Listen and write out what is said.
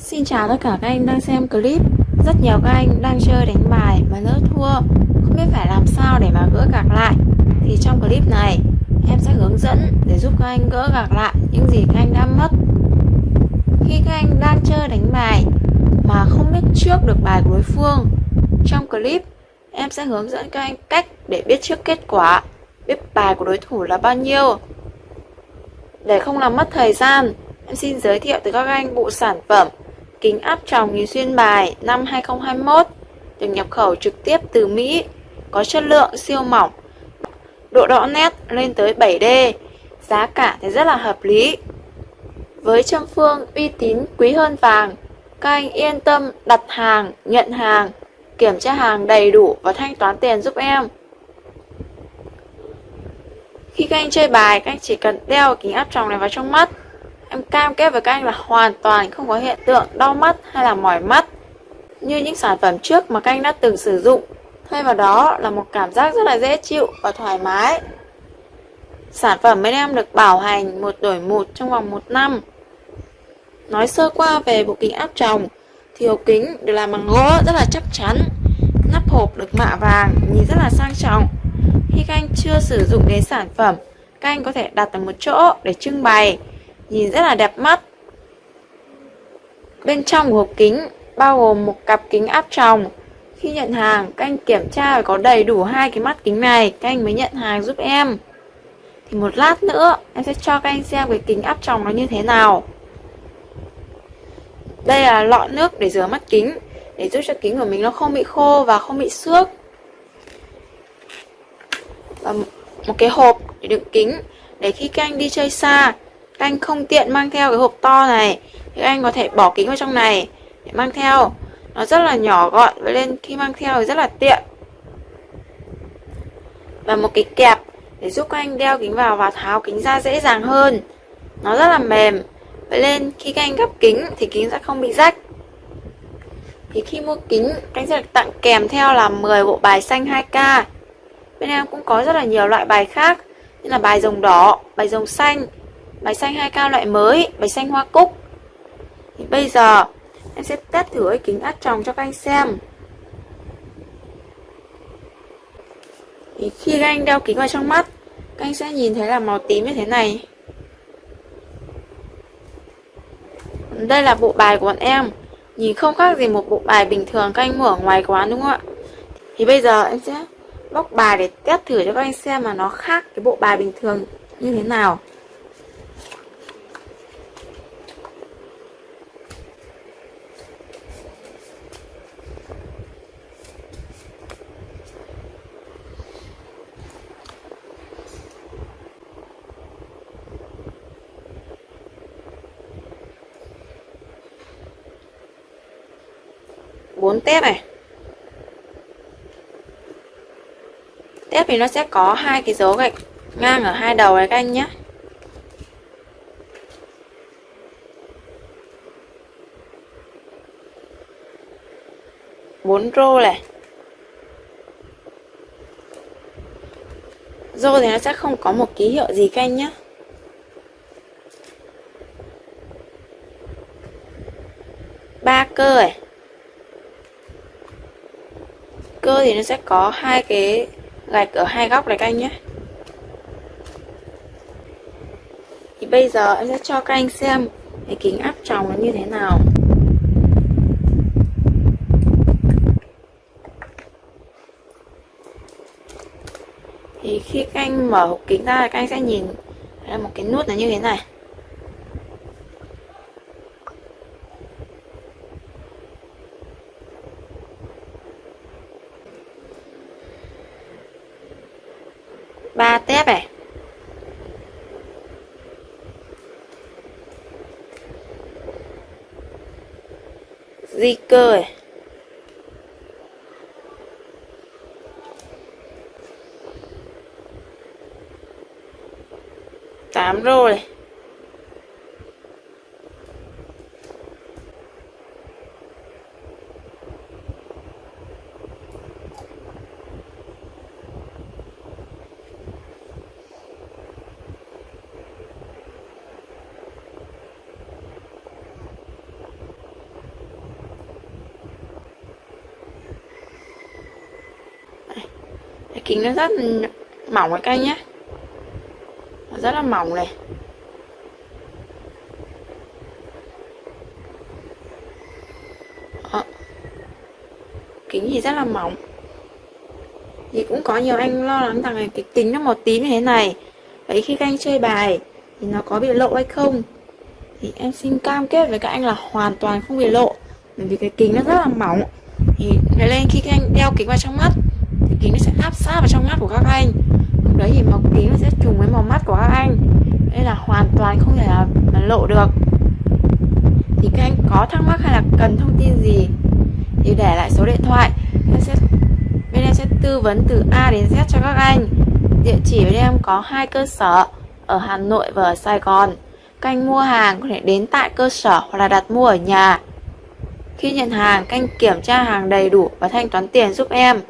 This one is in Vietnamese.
Xin chào tất cả các anh đang xem clip. Rất nhiều các anh đang chơi đánh bài mà lỡ thua. Không biết phải làm sao để mà gỡ gạc lại. Thì trong clip này, em sẽ hướng dẫn để giúp các anh gỡ gạc lại những gì các anh đã mất. Khi các anh đang chơi đánh bài mà không biết trước được bài của đối phương, Trong clip, em sẽ hướng dẫn các anh cách để biết trước kết quả, Biết bài của đối thủ là bao nhiêu. Để không làm mất thời gian, Em xin giới thiệu tới các anh bộ sản phẩm kính áp tròng nhìn xuyên bài năm 2021 được nhập khẩu trực tiếp từ Mỹ, có chất lượng siêu mỏng, độ rõ nét lên tới 7D, giá cả thì rất là hợp lý. Với châm phương uy tín quý hơn vàng, các anh yên tâm đặt hàng, nhận hàng, kiểm tra hàng đầy đủ và thanh toán tiền giúp em. Khi các anh chơi bài, các anh chỉ cần đeo kính áp tròng này vào trong mắt Em cam kết với các anh là hoàn toàn không có hiện tượng đau mắt hay là mỏi mắt như những sản phẩm trước mà các anh đã từng sử dụng. Thay vào đó là một cảm giác rất là dễ chịu và thoải mái. Sản phẩm bên em được bảo hành một đổi một trong vòng một năm. Nói sơ qua về bộ kính áp tròng thì hộp kính được làm bằng gỗ rất là chắc chắn. Nắp hộp được mạ vàng, nhìn rất là sang trọng. Khi các anh chưa sử dụng đến sản phẩm, các anh có thể đặt ở một chỗ để trưng bày nhìn rất là đẹp mắt. Bên trong của hộp kính bao gồm một cặp kính áp tròng. Khi nhận hàng, các anh kiểm tra phải có đầy đủ hai cái mắt kính này, các anh mới nhận hàng giúp em. Thì một lát nữa, em sẽ cho các anh xem cái kính áp tròng nó như thế nào. Đây là lọ nước để rửa mắt kính, để giúp cho kính của mình nó không bị khô và không bị xước. Và một cái hộp để đựng kính, để khi các anh đi chơi xa, các anh không tiện mang theo cái hộp to này, thì anh có thể bỏ kính vào trong này để mang theo. Nó rất là nhỏ gọn và lên khi mang theo thì rất là tiện. Và một cái kẹp để giúp các anh đeo kính vào và tháo kính ra dễ dàng hơn. Nó rất là mềm vậy nên khi các anh gấp kính thì kính sẽ không bị rách. Thì khi mua kính, anh sẽ được tặng kèm theo là 10 bộ bài xanh 2K bên em cũng có rất là nhiều loại bài khác, như là bài rồng đỏ, bài rồng xanh bài xanh hai cao loại mới bài xanh hoa cúc. Thì bây giờ, em sẽ test thử cái kính áp tròng cho các anh xem. Thì khi các anh đeo kính vào trong mắt, các anh sẽ nhìn thấy là màu tím như thế này. Đây là bộ bài của bọn em. Nhìn không khác gì một bộ bài bình thường các anh mua ở ngoài quán, đúng không ạ? Thì bây giờ em sẽ bóc bài để test thử cho các anh xem mà nó khác cái bộ bài bình thường như thế nào. Bốn tép này. Tép thì nó sẽ có hai cái dấu gạch ngang ở hai đầu này các anh nhé. Bốn rô này. Rô thì nó sẽ không có một ký hiệu gì các anh nhé. Ba cơ này cơ thì nó sẽ có hai cái gạch ở hai góc này các anh nhé. Thì bây giờ em sẽ cho các anh xem cái kính áp tròng nó như thế nào. Thì khi các anh mở hộp kính ra, các anh sẽ nhìn là một cái nút là như thế này. Ba tép này. Di cơ này. Tám rô này. Kính nó rất mỏng các anh nhé nó rất là mỏng này. Đó. kính thì rất là mỏng. Thì cũng có nhiều anh lo lắng rằng cái kính nó một tím như thế này. Vậy khi các anh chơi bài thì nó có bị lộ hay không? Thì em xin cam kết với các anh là hoàn toàn không bị lộ. Bởi vì cái kính nó rất là mỏng. Thì nói lên khi các anh đeo kính vào trong mắt thì kính nó sẽ áp sát vào trong mắt của các anh. Lúc đấy thì màu kính nó sẽ trùng với màu mắt của các anh. Nên là hoàn toàn không thể là, là lộ được. Thì các anh có thắc mắc hay là cần thông tin gì thì để lại số điện thoại. Em sẽ bên em sẽ tư vấn từ A đến Z cho các anh. Địa chỉ bên em có hai cơ sở ở Hà Nội và ở Sài Gòn. Các anh mua hàng có thể đến tại cơ sở hoặc là đặt mua ở nhà. Khi nhận hàng, canh kiểm tra hàng đầy đủ và thanh toán tiền giúp em.